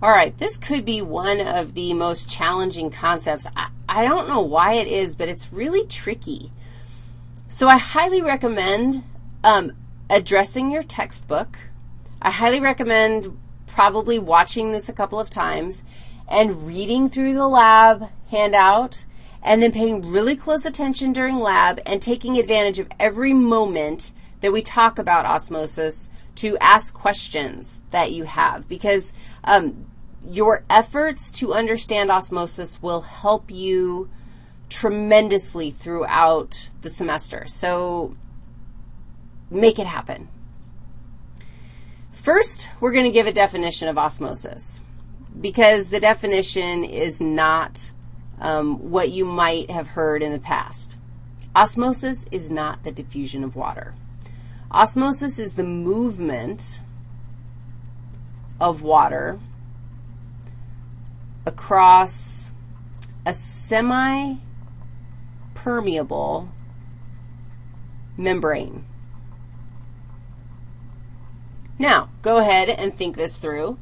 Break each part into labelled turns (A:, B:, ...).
A: All right, this could be one of the most challenging concepts. I, I don't know why it is, but it's really tricky. So I highly recommend um, addressing your textbook. I highly recommend probably watching this a couple of times and reading through the lab handout and then paying really close attention during lab and taking advantage of every moment that we talk about osmosis to ask questions that you have because um, your efforts to understand osmosis will help you tremendously throughout the semester. So make it happen. First, we're going to give a definition of osmosis because the definition is not um, what you might have heard in the past. Osmosis is not the diffusion of water. Osmosis is the movement of water across a semi-permeable membrane. Now, go ahead and think this through.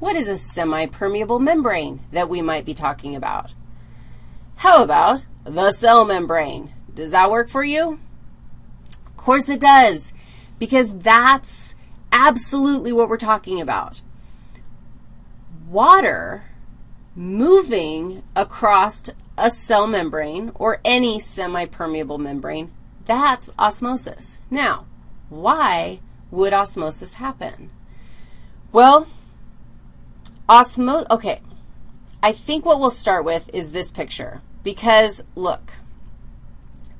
A: What is a semi-permeable membrane that we might be talking about? How about the cell membrane? Does that work for you? Of course it does, because that's absolutely what we're talking about. Water moving across a cell membrane or any semi-permeable membrane, that's osmosis. Now, why would osmosis happen? Well, osmo okay, I think what we'll start with is this picture because, look,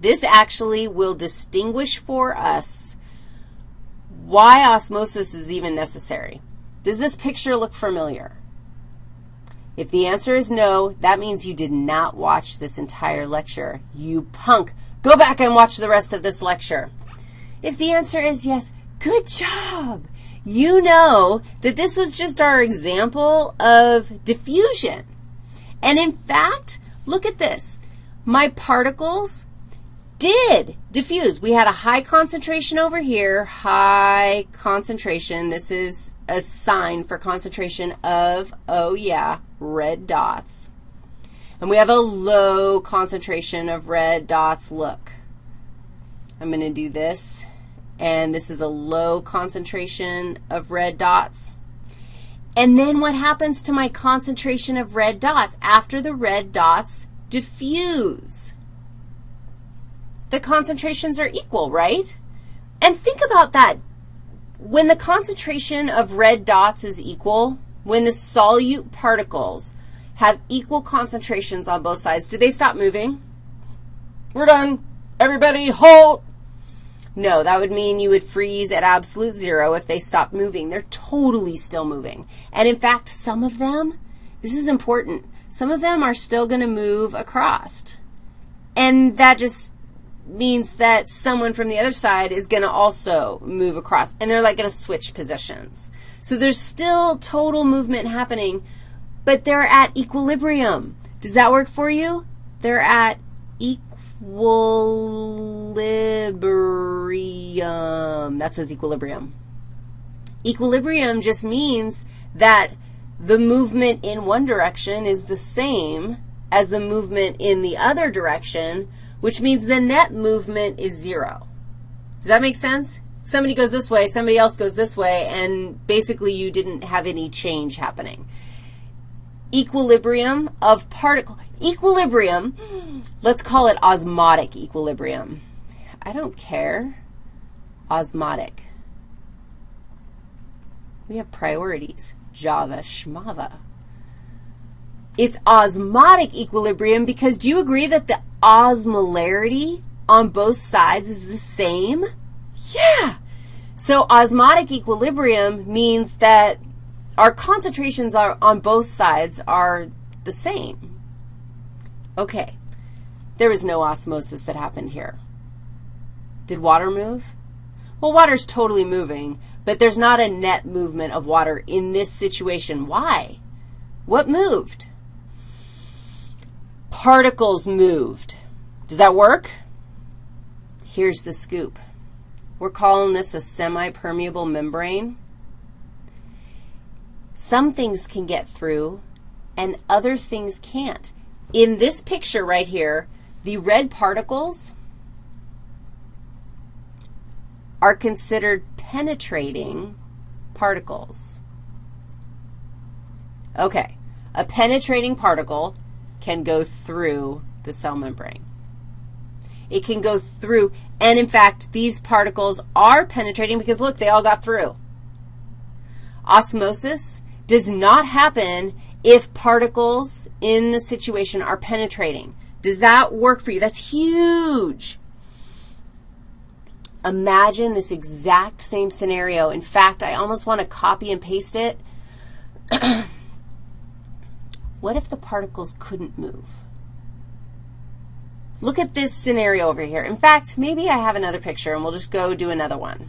A: this actually will distinguish for us why osmosis is even necessary. Does this picture look familiar? If the answer is no, that means you did not watch this entire lecture. You punk. Go back and watch the rest of this lecture. If the answer is yes, good job. You know that this was just our example of diffusion. And in fact, look at this. My particles did diffuse. We had a high concentration over here, high concentration. This is a sign for concentration of, oh yeah, red dots. And we have a low concentration of red dots. Look, I'm going to do this, and this is a low concentration of red dots. And then what happens to my concentration of red dots after the red dots diffuse? the concentrations are equal, right? And think about that. When the concentration of red dots is equal, when the solute particles have equal concentrations on both sides, do they stop moving? We're done. Everybody halt. No, that would mean you would freeze at absolute zero if they stopped moving. They're totally still moving. And in fact, some of them, this is important, some of them are still going to move across. And that just means that someone from the other side is going to also move across, and they're like going to switch positions. So there's still total movement happening, but they're at equilibrium. Does that work for you? They're at equilibrium. That says equilibrium. Equilibrium just means that the movement in one direction is the same as the movement in the other direction, which means the net movement is 0. Does that make sense? Somebody goes this way, somebody else goes this way, and basically you didn't have any change happening. Equilibrium of particle. Equilibrium, let's call it osmotic equilibrium. I don't care. Osmotic. We have priorities. Java, schmava. It's osmotic equilibrium because do you agree that the osmolarity on both sides is the same? Yeah. So osmotic equilibrium means that our concentrations are on both sides are the same. Okay. There was no osmosis that happened here. Did water move? Well, water's totally moving, but there's not a net movement of water in this situation. Why? What moved? Particles moved. Does that work? Here's the scoop. We're calling this a semi-permeable membrane. Some things can get through and other things can't. In this picture right here, the red particles are considered penetrating particles. Okay, a penetrating particle can go through the cell membrane. It can go through, and in fact, these particles are penetrating because, look, they all got through. Osmosis does not happen if particles in the situation are penetrating. Does that work for you? That's huge. Imagine this exact same scenario. In fact, I almost want to copy and paste it. what if the particles couldn't move? Look at this scenario over here. In fact, maybe I have another picture, and we'll just go do another one.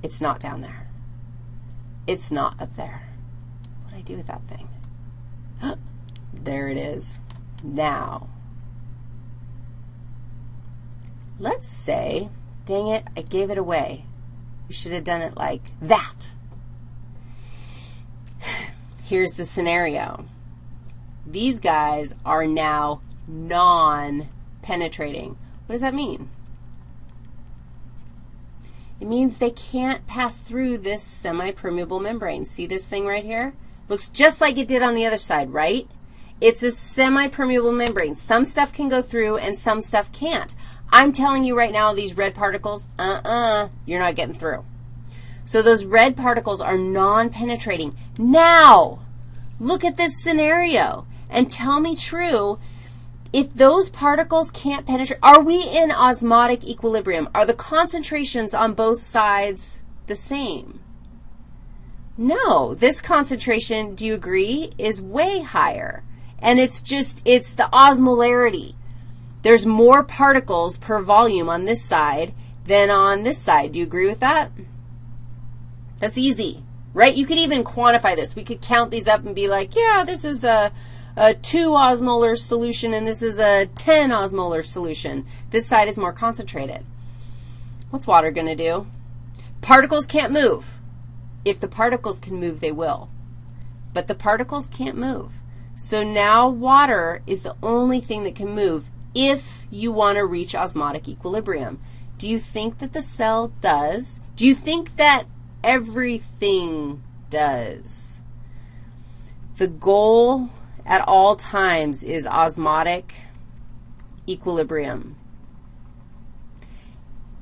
A: It's not down there. It's not up there. What do I do with that thing? there it is. Now, let's say, dang it, I gave it away. We should have done it like that. Here's the scenario. These guys are now non-penetrating. What does that mean? It means they can't pass through this semi-permeable membrane. See this thing right here? Looks just like it did on the other side, right? It's a semi-permeable membrane. Some stuff can go through and some stuff can't. I'm telling you right now, these red particles, uh-uh, you're not getting through. So those red particles are non-penetrating. Now, look at this scenario and tell me true if those particles can't penetrate, are we in osmotic equilibrium? Are the concentrations on both sides the same? No. This concentration, do you agree, is way higher. And it's just, it's the osmolarity. There's more particles per volume on this side than on this side. Do you agree with that? That's easy, right? You could even quantify this. We could count these up and be like, yeah, this is a a 2 osmolar solution and this is a 10 osmolar solution. This side is more concentrated. What's water going to do? Particles can't move. If the particles can move, they will. But the particles can't move. So now water is the only thing that can move if you want to reach osmotic equilibrium. Do you think that the cell does? Do you think that everything does? The goal at all times is osmotic equilibrium.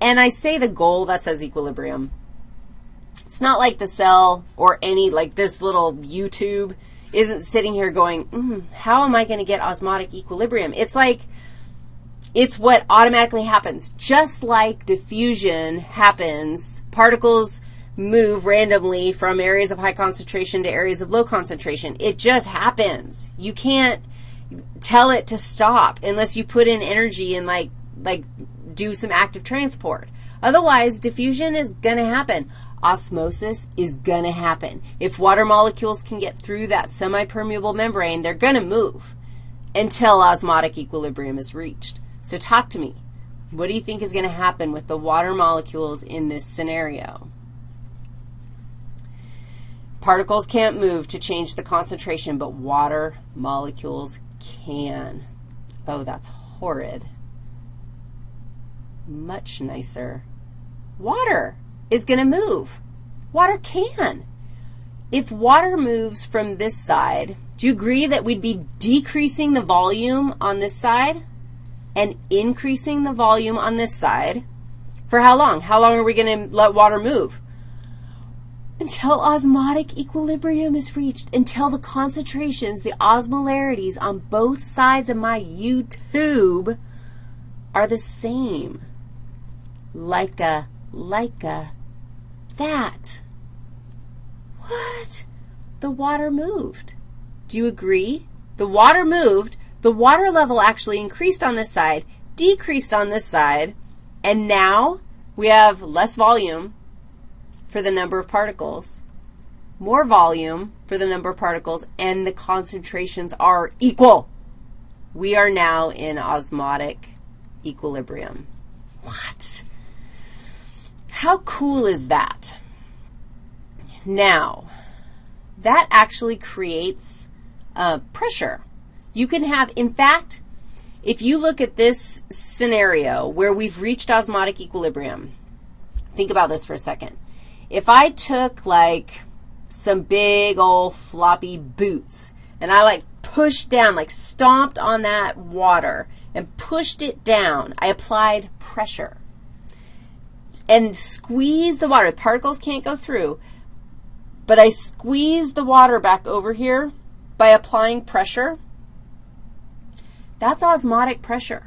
A: And I say the goal, that says equilibrium. It's not like the cell or any, like this little U-tube isn't sitting here going, mm, how am I going to get osmotic equilibrium? It's like, it's what automatically happens. Just like diffusion happens, particles move randomly from areas of high concentration to areas of low concentration. It just happens. You can't tell it to stop unless you put in energy and, like, like do some active transport. Otherwise, diffusion is going to happen. Osmosis is going to happen. If water molecules can get through that semi-permeable membrane, they're going to move until osmotic equilibrium is reached. So talk to me. What do you think is going to happen with the water molecules in this scenario? Particles can't move to change the concentration, but water molecules can. Oh, that's horrid. Much nicer. Water is going to move. Water can. If water moves from this side, do you agree that we'd be decreasing the volume on this side and increasing the volume on this side? For how long? How long are we going to let water move? Until osmotic equilibrium is reached, until the concentrations, the osmolarities on both sides of my U-tube are the same. Like a, like a, that. What? The water moved. Do you agree? The water moved. The water level actually increased on this side, decreased on this side, and now we have less volume, for the number of particles, more volume for the number of particles, and the concentrations are equal. We are now in osmotic equilibrium. What? How cool is that? Now, that actually creates uh, pressure. You can have, in fact, if you look at this scenario where we've reached osmotic equilibrium, think about this for a second. If I took like some big old floppy boots and I like pushed down, like stomped on that water and pushed it down, I applied pressure and squeezed the water. The particles can't go through, but I squeezed the water back over here by applying pressure. That's osmotic pressure.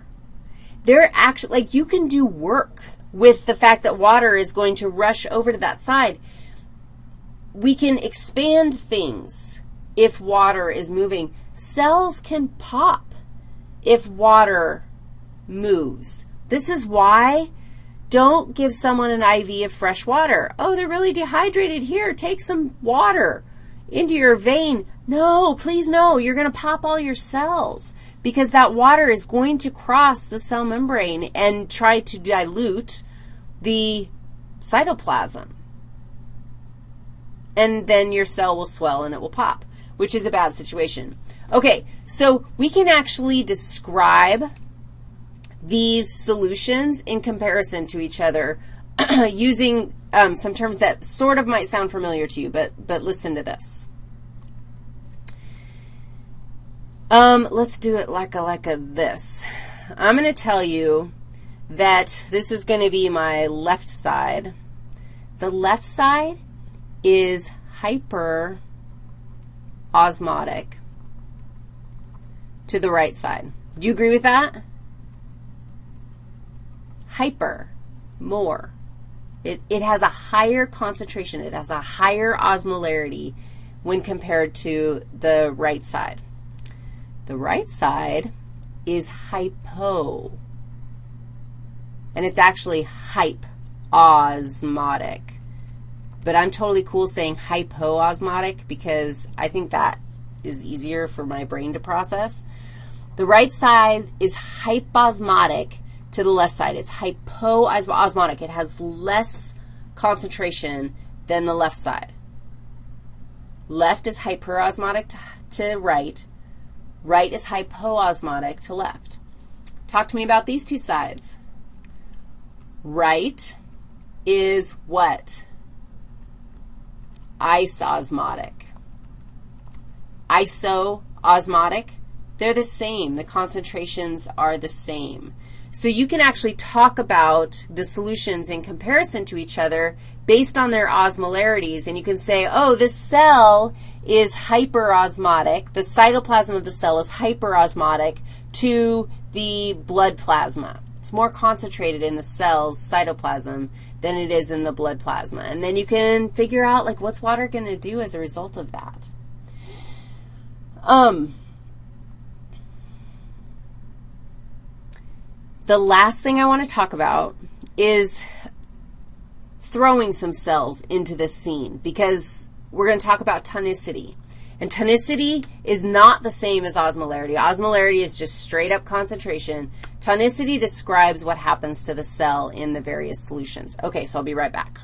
A: They're actually, like you can do work with the fact that water is going to rush over to that side. We can expand things if water is moving. Cells can pop if water moves. This is why don't give someone an IV of fresh water. Oh, they're really dehydrated. Here, take some water into your vein. No, please no. You're going to pop all your cells because that water is going to cross the cell membrane and try to dilute the cytoplasm. And then your cell will swell and it will pop, which is a bad situation. Okay, so we can actually describe these solutions in comparison to each other using um, some terms that sort of might sound familiar to you, but, but listen to this. Um, let's do it like a, like a this. I'm going to tell you that this is going to be my left side. The left side is hyper osmotic to the right side. Do you agree with that? Hyper, more. It, it has a higher concentration. It has a higher osmolarity when compared to the right side. The right side is hypo, and it's actually hyposmotic. But I'm totally cool saying hypoosmotic because I think that is easier for my brain to process. The right side is hyposmotic to the left side. It's hypoosmotic. It has less concentration than the left side. Left is hyperosmotic to, to right. Right is hypoosmotic to left. Talk to me about these two sides. Right is what? Isosmotic. Isoosmotic, they're the same. The concentrations are the same. So you can actually talk about the solutions in comparison to each other based on their osmolarities, and you can say, oh, this cell is hyperosmotic. The cytoplasm of the cell is hyperosmotic to the blood plasma. It's more concentrated in the cell's cytoplasm than it is in the blood plasma. And then you can figure out, like, what's water going to do as a result of that. Um, the last thing I want to talk about is throwing some cells into this scene because we're going to talk about tonicity. And tonicity is not the same as osmolarity. Osmolarity is just straight up concentration. Tonicity describes what happens to the cell in the various solutions. Okay, so I'll be right back.